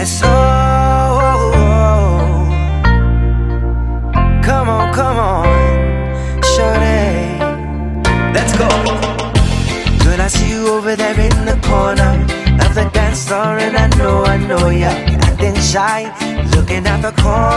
yes, oh, oh, oh, oh. Come on, come on, shorty Let's go. Girl, I see you over there in the corner. Of the dance floor and I know, I know you're acting shy Looking at the corner.